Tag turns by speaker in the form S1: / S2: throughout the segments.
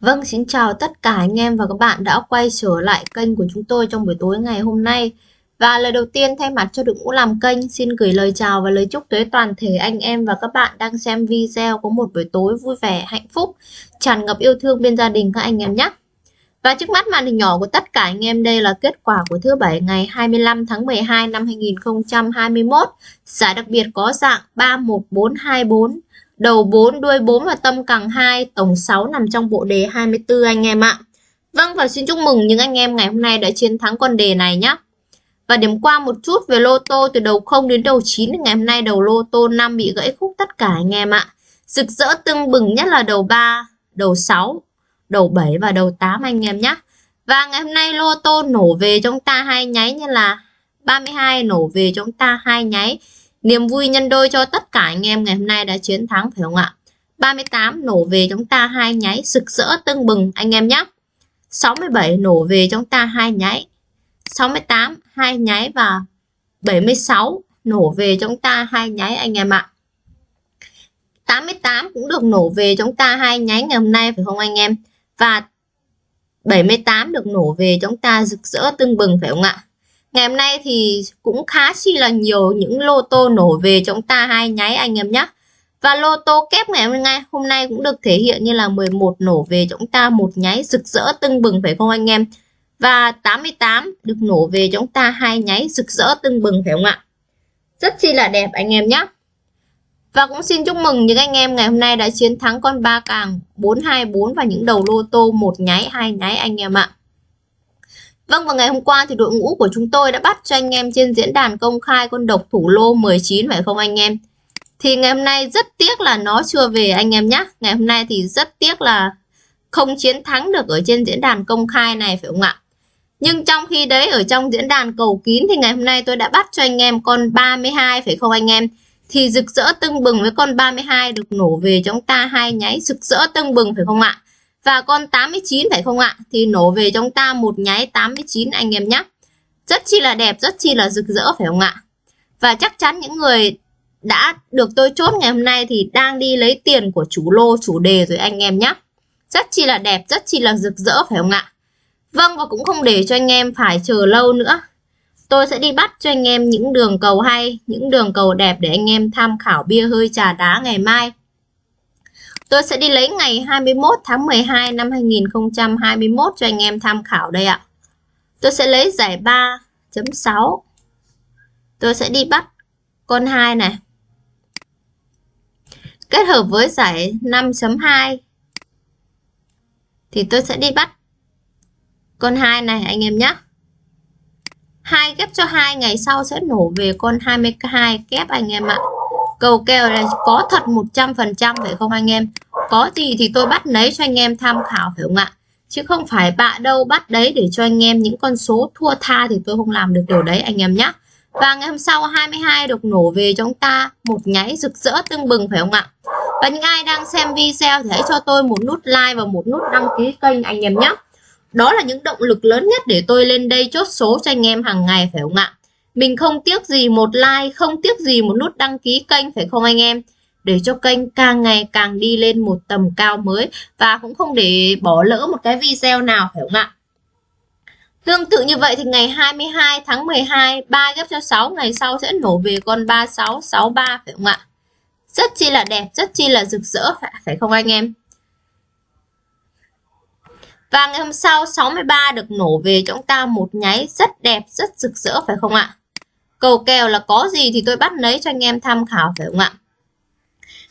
S1: Vâng, xin chào tất cả anh em và các bạn đã quay trở lại kênh của chúng tôi trong buổi tối ngày hôm nay. Và lời đầu tiên thay mặt cho đội ngũ làm kênh xin gửi lời chào và lời chúc tới toàn thể anh em và các bạn đang xem video có một buổi tối vui vẻ, hạnh phúc, tràn ngập yêu thương bên gia đình các anh em nhé. Và trước mắt màn hình nhỏ của tất cả anh em đây là kết quả của thứ bảy ngày 25 tháng 12 năm 2021. Giải đặc biệt có dạng 31424 đầu 4, đuôi 4 và tâm càng 2, tổng 6 nằm trong bộ đề 24 anh em ạ. Vâng và xin chúc mừng những anh em ngày hôm nay đã chiến thắng con đề này nhé. Và điểm qua một chút về lô tô từ đầu 0 đến đầu 9 ngày hôm nay đầu lô tô 5 bị gãy khúc tất cả anh em ạ. Rực rỡ tưng bừng nhất là đầu 3, đầu 6, đầu 7 và đầu 8 anh em nhé. Và ngày hôm nay lô tô nổ về chúng ta hai nháy như là 32 nổ về chúng ta hai nháy Niềm vui nhân đôi cho tất cả anh em ngày hôm nay đã chiến thắng, phải không ạ? 38 nổ về chúng ta hai nháy, sực rỡ tưng bừng anh em nhé. 67 nổ về chúng ta hai nháy. 68 hai nháy và 76 nổ về chúng ta hai nháy anh em ạ. 88 cũng được nổ về chúng ta hai nháy ngày hôm nay, phải không anh em? Và 78 được nổ về chúng ta rực rỡ tưng bừng, phải không ạ? Ngày hôm nay thì cũng khá chi là nhiều những lô tô nổ về chúng ta hai nháy anh em nhé. Và lô tô kép ngày hôm nay hôm nay cũng được thể hiện như là 11 nổ về chúng ta, một nháy rực rỡ tưng bừng phải không anh em? Và 88 được nổ về chúng ta hai nháy rực rỡ tưng bừng phải không ạ? Rất chi là đẹp anh em nhé. Và cũng xin chúc mừng những anh em ngày hôm nay đã chiến thắng con ba càng 424 và những đầu lô tô một nháy, hai nháy anh em ạ. Vâng và ngày hôm qua thì đội ngũ của chúng tôi đã bắt cho anh em trên diễn đàn công khai con độc thủ lô 19 phải không anh em? Thì ngày hôm nay rất tiếc là nó chưa về anh em nhé. Ngày hôm nay thì rất tiếc là không chiến thắng được ở trên diễn đàn công khai này, phải không ạ? Nhưng trong khi đấy, ở trong diễn đàn cầu kín thì ngày hôm nay tôi đã bắt cho anh em con 32 phải không anh em? Thì rực rỡ tưng bừng với con 32 được nổ về, chúng ta hai nháy rực rỡ tưng bừng, phải không ạ? Và con 89 phải không ạ? Thì nổ về trong ta một nháy 89 anh em nhé. Rất chi là đẹp, rất chi là rực rỡ phải không ạ? Và chắc chắn những người đã được tôi chốt ngày hôm nay thì đang đi lấy tiền của chủ lô, chủ đề rồi anh em nhé. Rất chi là đẹp, rất chi là rực rỡ phải không ạ? Vâng và cũng không để cho anh em phải chờ lâu nữa. Tôi sẽ đi bắt cho anh em những đường cầu hay, những đường cầu đẹp để anh em tham khảo bia hơi trà đá ngày mai. Tôi sẽ đi lấy ngày 21 tháng 12 năm 2021 cho anh em tham khảo đây ạ. Tôi sẽ lấy giải 3.6. Tôi sẽ đi bắt con 2 này. Kết hợp với giải 5.2 thì tôi sẽ đi bắt con 2 này anh em nhé. 2 ghép cho 2 ngày sau sẽ nổ về con 22 kép anh em ạ. Cầu kèo này có thật 100% phải không anh em? Có gì thì tôi bắt lấy cho anh em tham khảo, phải không ạ? Chứ không phải bạ đâu bắt đấy để cho anh em những con số thua tha thì tôi không làm được điều đấy, anh em nhé. Và ngày hôm sau 22 được nổ về cho chúng ta, một nháy rực rỡ tưng bừng, phải không ạ? Và những ai đang xem video thì hãy cho tôi một nút like và một nút đăng ký kênh, anh em nhé. Đó là những động lực lớn nhất để tôi lên đây chốt số cho anh em hàng ngày, phải không ạ? Mình không tiếc gì một like, không tiếc gì một nút đăng ký kênh phải không anh em? Để cho kênh càng ngày càng đi lên một tầm cao mới và cũng không để bỏ lỡ một cái video nào phải không ạ? Tương tự như vậy thì ngày 22 tháng 12, 3 ghép cho 6 ngày sau sẽ nổ về con 3663 phải không ạ? Rất chi là đẹp, rất chi là rực rỡ phải, không anh em? Và ngày hôm sau 63 được nổ về chúng ta một nháy rất đẹp, rất rực rỡ phải không ạ? Cầu kèo là có gì thì tôi bắt lấy cho anh em tham khảo, phải không ạ?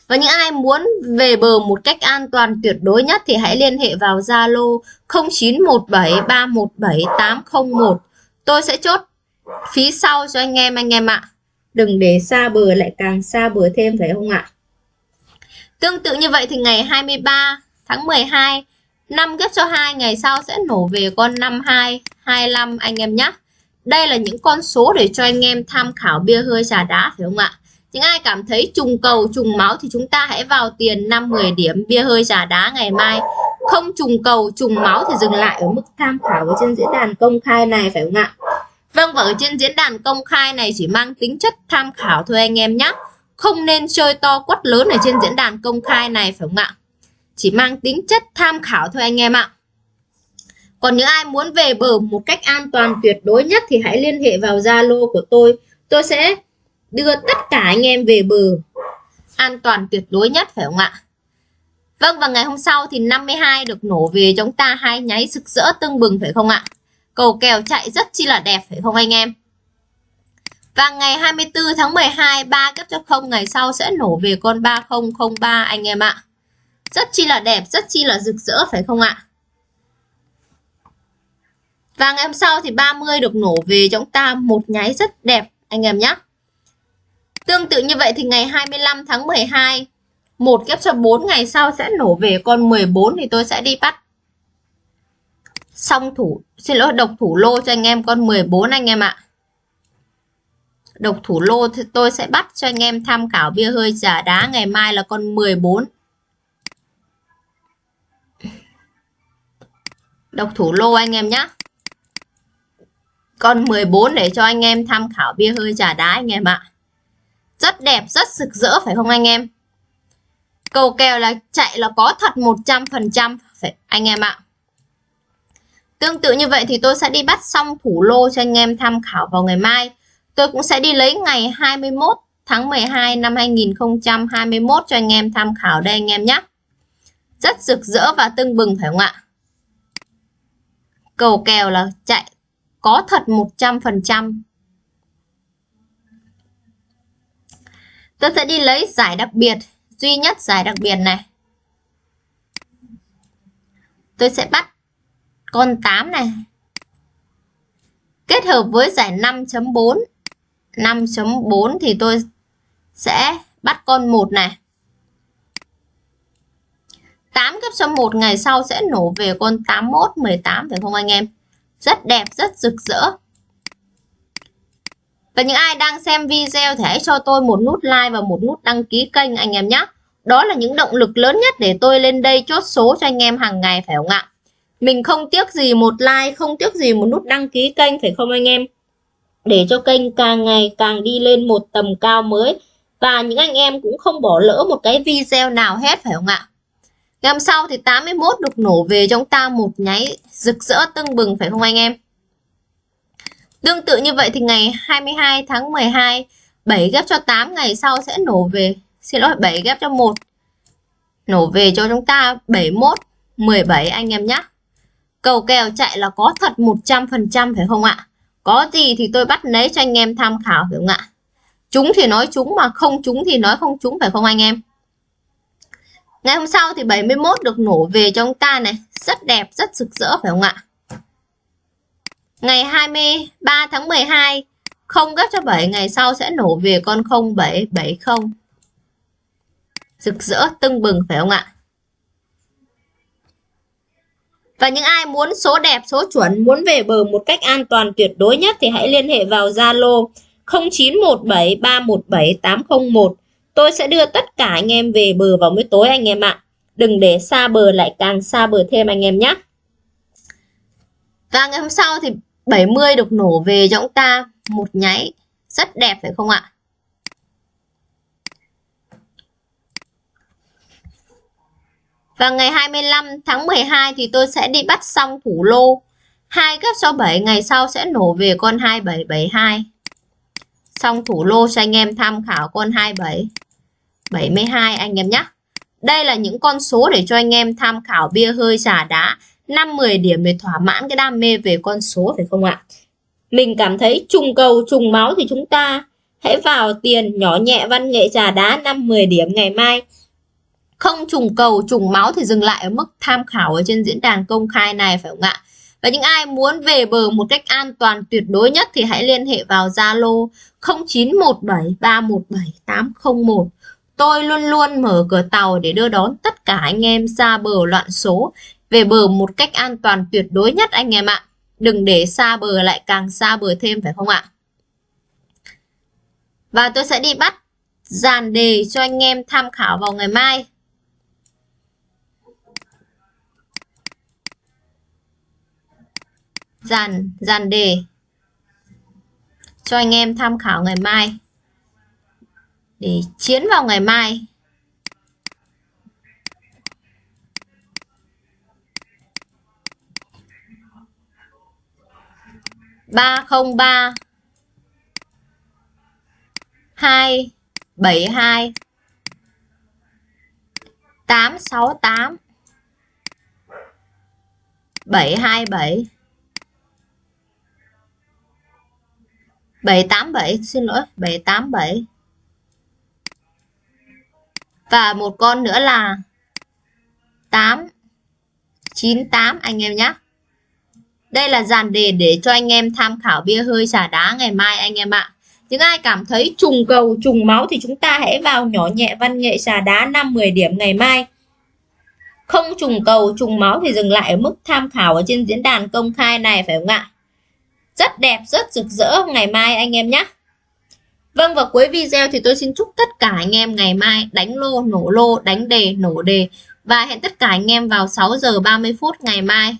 S1: Và những ai muốn về bờ một cách an toàn tuyệt đối nhất thì hãy liên hệ vào Zalo 0917317801. Tôi sẽ chốt phí sau cho anh em anh em ạ. Đừng để xa bờ, lại càng xa bờ thêm, phải không ạ? Tương tự như vậy thì ngày 23 tháng 12 5 ghép cho 2 ngày sau sẽ nổ về con 52 25 anh em nhé. Đây là những con số để cho anh em tham khảo bia hơi trà đá phải không ạ? Những ai cảm thấy trùng cầu, trùng máu thì chúng ta hãy vào tiền 5-10 điểm bia hơi trà đá ngày mai. Không trùng cầu, trùng máu thì dừng lại ở mức tham khảo ở trên diễn đàn công khai này phải không ạ? Vâng và ở trên diễn đàn công khai này chỉ mang tính chất tham khảo thôi anh em nhé. Không nên chơi to quất lớn ở trên diễn đàn công khai này phải không ạ? chỉ mang tính chất tham khảo thôi anh em ạ. Còn những ai muốn về bờ một cách an toàn tuyệt đối nhất thì hãy liên hệ vào Zalo của tôi. Tôi sẽ đưa tất cả anh em về bờ an toàn tuyệt đối nhất phải không ạ? Vâng và ngày hôm sau thì 52 được nổ về chúng ta hai nháy rực rỡ tưng bừng phải không ạ? Cầu kèo chạy rất chi là đẹp phải không anh em? Và ngày 24 tháng 12 ba cấp cho không ngày sau sẽ nổ về con 3003 anh em ạ. Rất chi là đẹp, rất chi là rực rỡ phải không ạ? Và ngày hôm sau thì 30 được nổ về cho chúng ta một nháy rất đẹp, anh em nhé. Tương tự như vậy thì ngày 25 tháng 12 một ghép cho 4 ngày sau sẽ nổ về con 14 thì tôi sẽ đi bắt xong thủ, xin lỗi, độc thủ lô cho anh em con 14 anh em ạ. Độc thủ lô thì tôi sẽ bắt cho anh em tham khảo bia hơi giả đá, ngày mai là con 14. Độc thủ lô anh em nhé. Con 14 để cho anh em tham khảo bia hơi trà đá anh em ạ. Rất đẹp, rất rực rỡ phải không anh em? Cầu kèo là chạy là có thật 100% phải anh em ạ. Tương tự như vậy thì tôi sẽ đi bắt xong thủ lô cho anh em tham khảo vào ngày mai. Tôi cũng sẽ đi lấy ngày 21 tháng 12 năm 2021 cho anh em tham khảo đây anh em nhé. Rất rực rỡ và tưng bừng phải không ạ? Cầu kèo là chạy có thật 100%. Tôi sẽ đi lấy giải đặc biệt, duy nhất giải đặc biệt này. Tôi sẽ bắt con 8 này. Kết hợp với giải 5.4. 5.4 thì tôi sẽ bắt con 1 này. 8 cấp cho 1 ngày sau sẽ nổ về con 81, 18 phải không anh em? Rất đẹp, rất rực rỡ. Và những ai đang xem video thì hãy cho tôi một nút like và một nút đăng ký kênh anh em nhé. Đó là những động lực lớn nhất để tôi lên đây chốt số cho anh em hàng ngày phải không ạ? Mình không tiếc gì một like, không tiếc gì một nút đăng ký kênh phải không anh em? Để cho kênh càng ngày càng đi lên một tầm cao mới. Và những anh em cũng không bỏ lỡ một cái video nào hết phải không ạ? Ngày hôm sau thì 81 được nổ về cho chúng ta một nháy rực rỡ tưng bừng, phải không anh em? Tương tự như vậy thì ngày 22 tháng 12 7 ghép cho 8 ngày sau sẽ nổ về, xin lỗi 7 ghép cho 1 nổ về cho chúng ta 71 17 anh em nhé cầu kèo chạy là có thật 100% phải không ạ? Có gì thì tôi bắt lấy cho anh em tham khảo, phải không ạ? Chúng thì nói chúng mà không chúng thì nói không chúng, phải không anh em? Ngày hôm sau thì 71 được nổ về cho ông ta này. Rất đẹp, rất rực rỡ, phải không ạ? Ngày 23 tháng 12 không gấp cho 7 ngày sau sẽ nổ về con 0770 rực rỡ, tưng bừng, phải không ạ? Và những ai muốn số đẹp, số chuẩn, muốn về bờ một cách an toàn tuyệt đối nhất thì hãy liên hệ vào Zalo 0917317801 tôi sẽ đưa tất cả anh em về bờ vào buổi tối anh em ạ đừng để xa bờ lại càng xa bờ thêm anh em nhé và ngày hôm sau thì 70 được nổ về cho ông ta một nháy rất đẹp phải không ạ Và ngày 25 tháng 12 thì tôi sẽ đi bắt xong thủ lô. hai gấp cho 7 ngày sau sẽ nổ về con 2772. Xong thủ lô cho anh em tham khảo con 27 72 anh em nhé. Đây là những con số để cho anh em tham khảo bia hơi trà đá 5-10 điểm để thỏa mãn cái đam mê về con số phải không ạ? Mình cảm thấy trùng cầu, trùng máu thì chúng ta hãy vào tiền nhỏ nhẹ văn nghệ trà đá 5-10 điểm ngày mai không trùng cầu, trùng máu thì dừng lại ở mức tham khảo ở trên diễn đàn công khai này phải không ạ và những ai muốn về bờ một cách an toàn tuyệt đối nhất thì hãy liên hệ vào Zalo 0917317801 tôi luôn luôn mở cửa tàu để đưa đón tất cả anh em ra bờ loạn số. Về bờ một cách an toàn tuyệt đối nhất anh em ạ. Đừng để xa bờ lại càng xa bờ thêm, phải không ạ? Và tôi sẽ đi bắt dàn đề cho anh em tham khảo vào ngày mai. dàn dàn đề. Cho anh em tham khảo ngày mai. Để chiến vào ngày mai. Ba không ba. Hai, bảy hai. Tám sáu tám. Bảy hai bảy. 787 xin lỗi 787 và một con nữa là 8 98 anh em nhé đây là dàn đề để cho anh em tham khảo bia hơi xả đá ngày mai, anh em ạ. Những ai cảm thấy trùng cầu, trùng máu thì chúng ta hãy vào nhỏ nhẹ văn nghệ xà đá 5-10 điểm ngày mai. Không trùng cầu, trùng máu thì dừng lại ở mức tham khảo ở trên diễn đàn công khai này, phải không ạ? Rất đẹp, rất rực rỡ. Ngày mai anh em nhé. Vâng và cuối video thì tôi xin chúc tất cả anh em ngày mai đánh lô, nổ lô, đánh đề, nổ đề. Và hẹn tất cả anh em vào 6 giờ 30 phút ngày mai.